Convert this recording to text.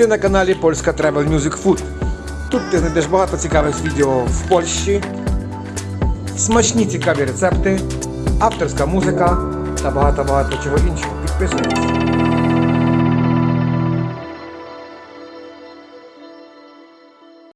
Ти на каналі Польська Travel Music Food. Тут ти знайдеш багато цікавих відео в Польщі, смачні цікаві рецепти, авторська музика та багато-багато чого іншого. Підписуйтесь.